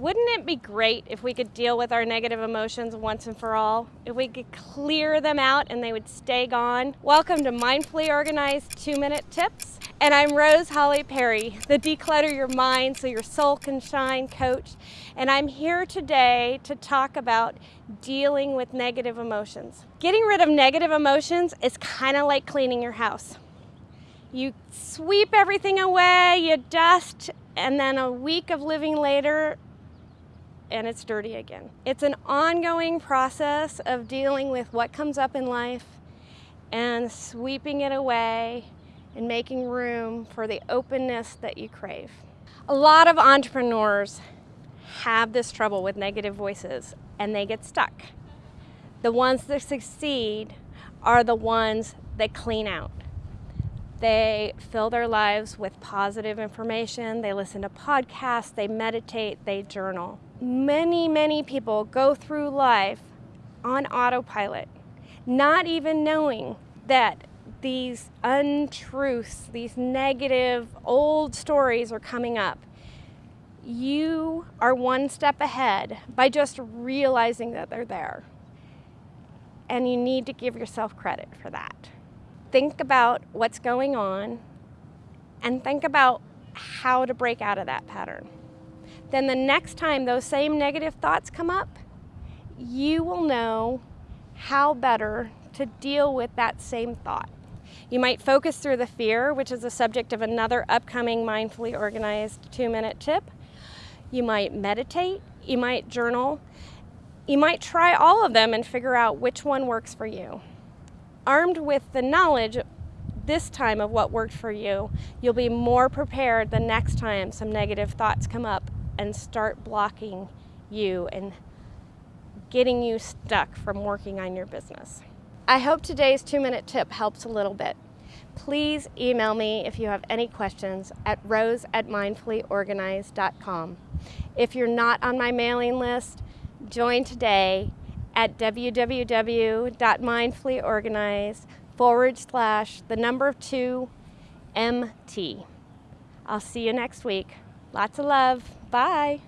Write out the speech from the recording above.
Wouldn't it be great if we could deal with our negative emotions once and for all? If we could clear them out and they would stay gone? Welcome to Mindfully Organized 2-Minute Tips. And I'm Rose Holly Perry, the Declutter Your Mind So Your Soul Can Shine coach. And I'm here today to talk about dealing with negative emotions. Getting rid of negative emotions is kind of like cleaning your house. You sweep everything away, you dust, and then a week of living later, and it's dirty again. It's an ongoing process of dealing with what comes up in life and sweeping it away and making room for the openness that you crave. A lot of entrepreneurs have this trouble with negative voices and they get stuck. The ones that succeed are the ones that clean out. They fill their lives with positive information, they listen to podcasts, they meditate, they journal. Many, many people go through life on autopilot, not even knowing that these untruths, these negative old stories are coming up. You are one step ahead by just realizing that they're there. And you need to give yourself credit for that think about what's going on and think about how to break out of that pattern. Then the next time those same negative thoughts come up, you will know how better to deal with that same thought. You might focus through the fear, which is the subject of another upcoming mindfully organized two minute tip. You might meditate, you might journal, you might try all of them and figure out which one works for you armed with the knowledge this time of what worked for you, you'll be more prepared the next time some negative thoughts come up and start blocking you and getting you stuck from working on your business. I hope today's two-minute tip helps a little bit. Please email me if you have any questions at rose at mindfullyorganized.com. If you're not on my mailing list, join today at www.mindfullyorganized forward slash the number two MT. I'll see you next week. Lots of love. Bye.